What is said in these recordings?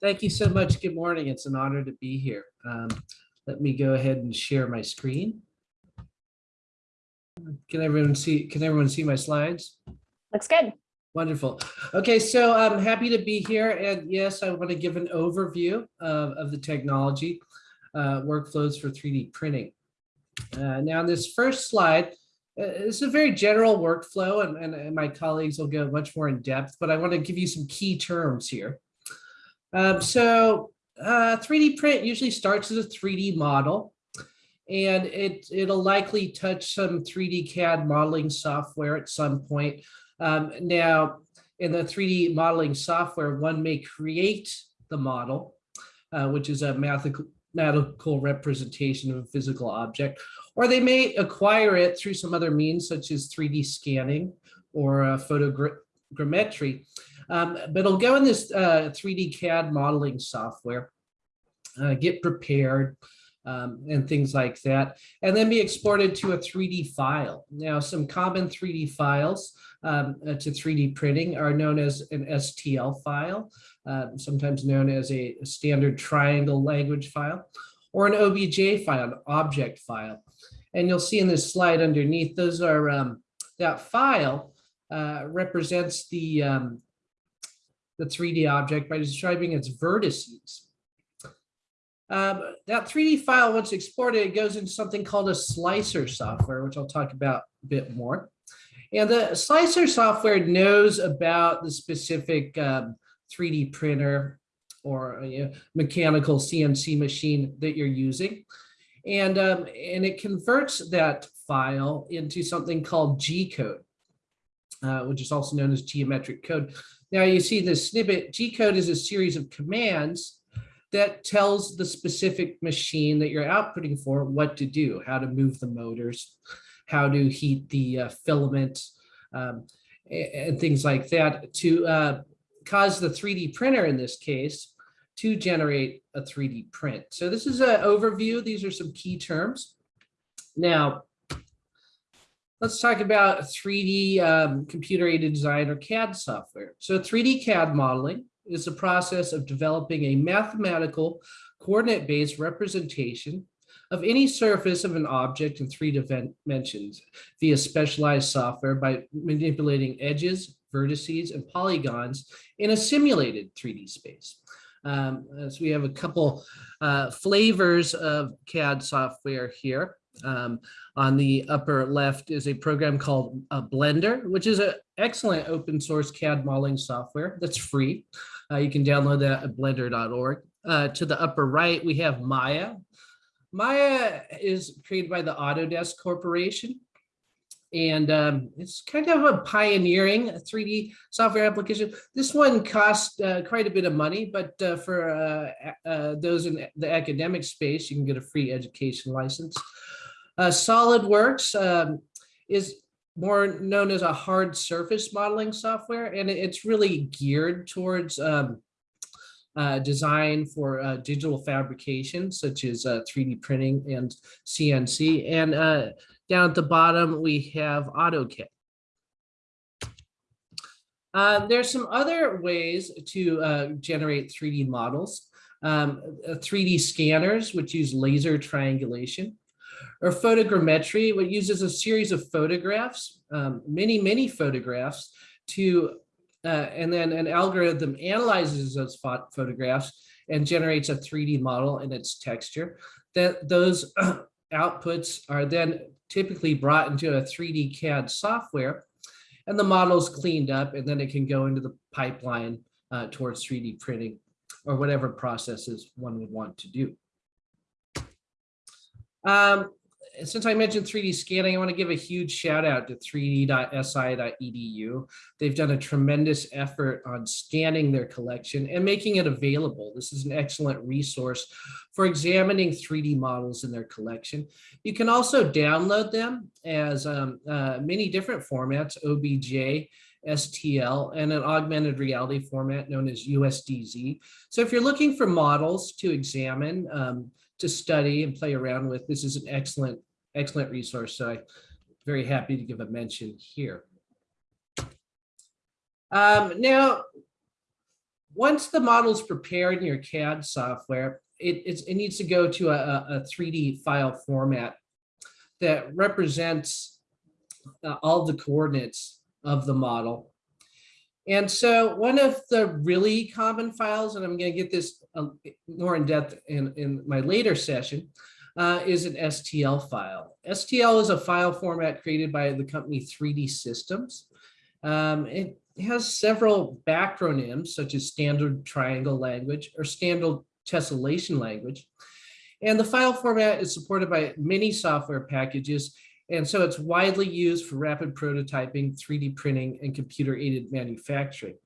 Thank you so much. Good morning. It's an honor to be here. Um, let me go ahead and share my screen. Can everyone see, can everyone see my slides? Looks good. Wonderful. Okay, so I'm happy to be here. And yes, I want to give an overview of, of the technology uh, workflows for 3D printing. Uh, now, this first slide, uh, it's a very general workflow, and, and, and my colleagues will go much more in depth, but I want to give you some key terms here. Um, so uh, 3D print usually starts as a 3D model, and it, it'll likely touch some 3D CAD modeling software at some point. Um, now, in the 3D modeling software, one may create the model, uh, which is a mathematical representation of a physical object, or they may acquire it through some other means, such as 3D scanning or uh, photogrammetry. Um, but it'll go in this uh, 3D CAD modeling software, uh, get prepared, um, and things like that, and then be exported to a 3D file. Now, some common 3D files um, uh, to 3D printing are known as an STL file, uh, sometimes known as a standard triangle language file, or an OBJ file, an object file. And you'll see in this slide underneath, those are um, that file uh, represents the um, the 3D object by describing its vertices. Um, that 3D file, once exported, it goes into something called a slicer software, which I'll talk about a bit more. And the slicer software knows about the specific um, 3D printer or uh, mechanical CNC machine that you're using. And, um, and it converts that file into something called G code, uh, which is also known as geometric code. Now you see the snippet, G code is a series of commands that tells the specific machine that you're outputting for what to do, how to move the motors, how to heat the uh, filament, um, and things like that to uh, cause the 3D printer in this case to generate a 3D print. So this is an overview. These are some key terms. Now, Let's talk about 3D um, computer aided design or CAD software. So 3D CAD modeling is the process of developing a mathematical coordinate based representation of any surface of an object in three dimensions via specialized software by manipulating edges, vertices, and polygons in a simulated 3D space. Um, so we have a couple uh, flavors of CAD software here. Um, on the upper left is a program called uh, Blender, which is an excellent open source CAD modeling software that's free. Uh, you can download that at blender.org. Uh, to the upper right, we have Maya. Maya is created by the Autodesk Corporation. And um, it's kind of a pioneering 3D software application. This one costs uh, quite a bit of money, but uh, for those in the academic space, you can get a free education license. Uh, SolidWorks um, is more known as a hard surface modeling software, and it's really geared towards um, uh, design for uh, digital fabrication, such as 3D uh, printing and CNC. And uh, down at the bottom, we have AutoCAD. Uh, there's some other ways to generate 3D models. Um, 3D scanners, which use laser triangulation or photogrammetry, what uses a series of photographs, um, many, many photographs to, uh, and then an algorithm analyzes those photographs and generates a 3D model and its texture. That those outputs are then typically brought into a 3D CAD software and the model is cleaned up and then it can go into the pipeline uh, towards 3D printing or whatever processes one would want to do. Um, since I mentioned 3D scanning, I want to give a huge shout out to 3d.si.edu. They've done a tremendous effort on scanning their collection and making it available. This is an excellent resource for examining 3D models in their collection. You can also download them as um, uh, many different formats, OBJ, STL, and an augmented reality format known as USDZ. So if you're looking for models to examine, um, to study and play around with. This is an excellent, excellent resource. So I'm very happy to give a mention here. Um, now, once the model is prepared in your CAD software, it, it needs to go to a, a a 3D file format that represents uh, all the coordinates of the model. And so one of the really common files, and I'm going to get this uh, more in depth in, in my later session, uh, is an STL file. STL is a file format created by the company 3D Systems. Um, it has several backronyms such as standard triangle language or standard tessellation language. And the file format is supported by many software packages. And so it's widely used for rapid prototyping, 3D printing, and computer aided manufacturing.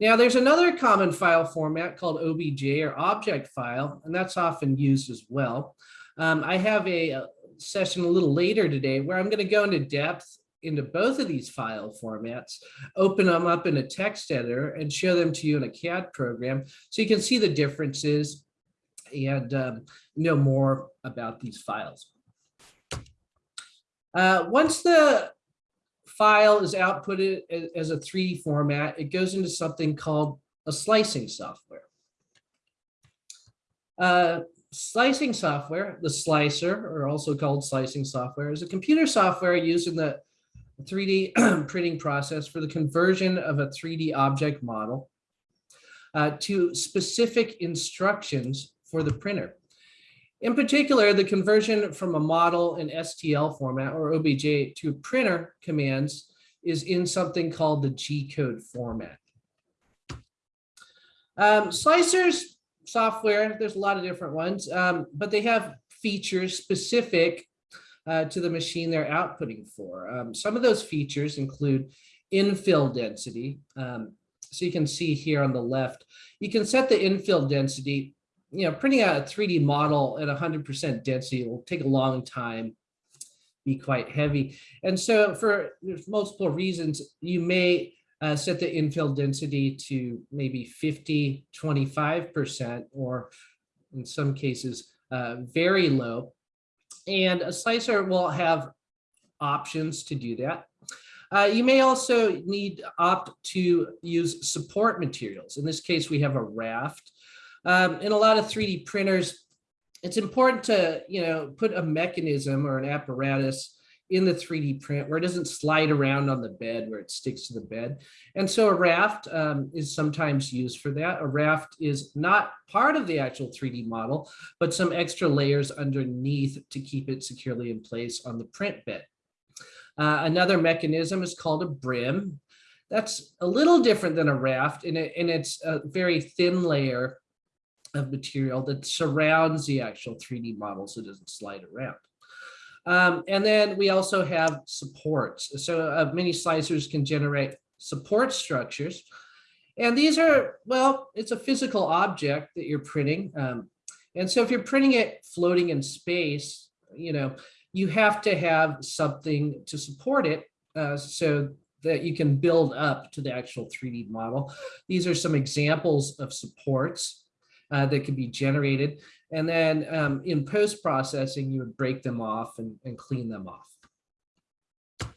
Now there's another common file format called OBJ or object file, and that's often used as well. Um, I have a, a session a little later today where I'm going to go into depth into both of these file formats, open them up in a text editor and show them to you in a CAD program so you can see the differences and um, know more about these files. Uh, once the file is outputted as a 3D format, it goes into something called a slicing software. Uh, slicing software, the slicer, or also called slicing software, is a computer software used in the 3D printing process for the conversion of a 3D object model uh, to specific instructions for the printer. In particular, the conversion from a model in STL format or OBJ to printer commands is in something called the G-code format. Um, slicers software, there's a lot of different ones, um, but they have features specific uh, to the machine they're outputting for. Um, some of those features include infill density. Um, so you can see here on the left, you can set the infill density, you know, printing out a 3D model at 100% density will take a long time, be quite heavy. And so for multiple reasons, you may uh, set the infill density to maybe 50, 25%, or in some cases, uh, very low. And a slicer will have options to do that. Uh, you may also need opt to use support materials. In this case, we have a raft. Um, in a lot of 3D printers, it's important to you know put a mechanism or an apparatus in the 3D print where it doesn't slide around on the bed where it sticks to the bed. And so a raft um, is sometimes used for that. A raft is not part of the actual 3D model, but some extra layers underneath to keep it securely in place on the print bed. Uh, another mechanism is called a brim. That's a little different than a raft and, it, and it's a very thin layer of material that surrounds the actual 3D model so it doesn't slide around. Um, and then we also have supports. So uh, many slicers can generate support structures. And these are, well, it's a physical object that you're printing. Um, and so if you're printing it floating in space, you know, you have to have something to support it uh, so that you can build up to the actual 3D model. These are some examples of supports uh, that could be generated. And then um, in post-processing, you would break them off and, and clean them off.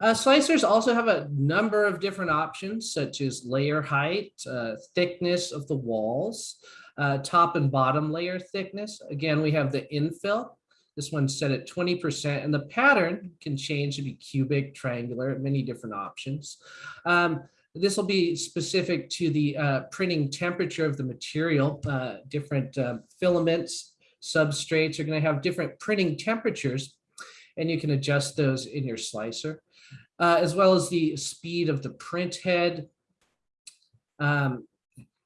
Uh, slicers also have a number of different options, such as layer height, uh, thickness of the walls, uh, top and bottom layer thickness. Again, we have the infill. This one's set at 20%, and the pattern can change to be cubic, triangular, many different options. Um, this will be specific to the uh, printing temperature of the material. Uh, different uh, filaments, substrates are going to have different printing temperatures, and you can adjust those in your slicer, uh, as well as the speed of the print head, um,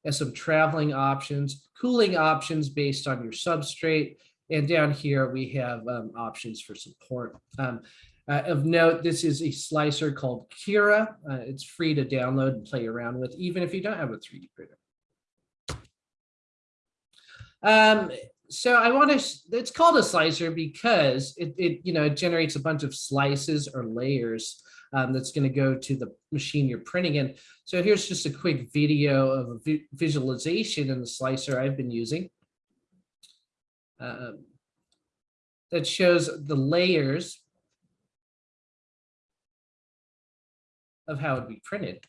and some traveling options, cooling options based on your substrate, and down here we have um, options for support. Um, uh, of note, this is a slicer called Cura. Uh, it's free to download and play around with, even if you don't have a 3D printer. Um, so I want to, it's called a slicer because it, it, you know, it generates a bunch of slices or layers um, that's going to go to the machine you're printing in. So here's just a quick video of a vi visualization in the slicer I've been using. Um, that shows the layers of how it would be printed.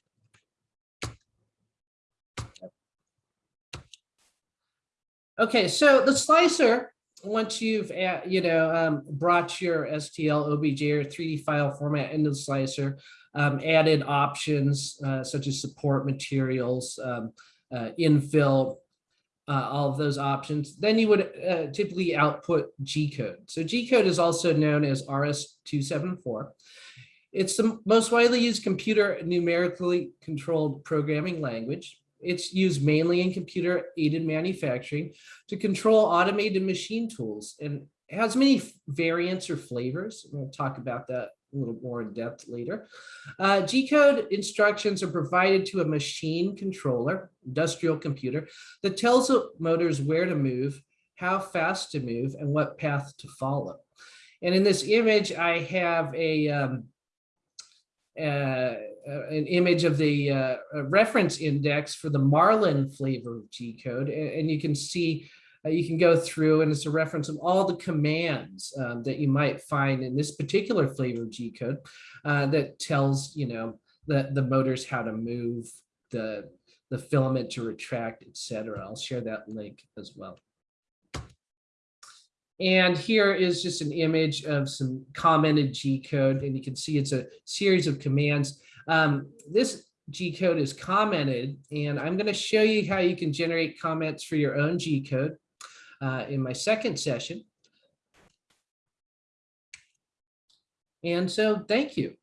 Okay, so the slicer, once you've, uh, you know, um, brought your STL, OBJ, or 3D file format into the slicer, um, added options uh, such as support materials, um, uh, infill, uh, all of those options, then you would uh, typically output G code. So G code is also known as RS274. It's the most widely used computer numerically controlled programming language. It's used mainly in computer aided manufacturing to control automated machine tools and has many variants or flavors. We'll talk about that a little more in depth later. Uh, G-code instructions are provided to a machine controller, industrial computer, that tells the motors where to move, how fast to move, and what path to follow. And in this image, I have a um, an image of the uh, reference index for the Marlin flavor G code. And, you can see, uh, you can go through and it's a reference of all the commands um, that you might find in this particular flavor G code uh, that tells, you know, the, the motors how to move, the, the filament to retract, etc. I'll share that link as well. And here is just an image of some commented G code, and you can see it's a series of commands. Um, this G code is commented, and I'm going to show you how you can generate comments for your own G code uh, in my second session. And so thank you.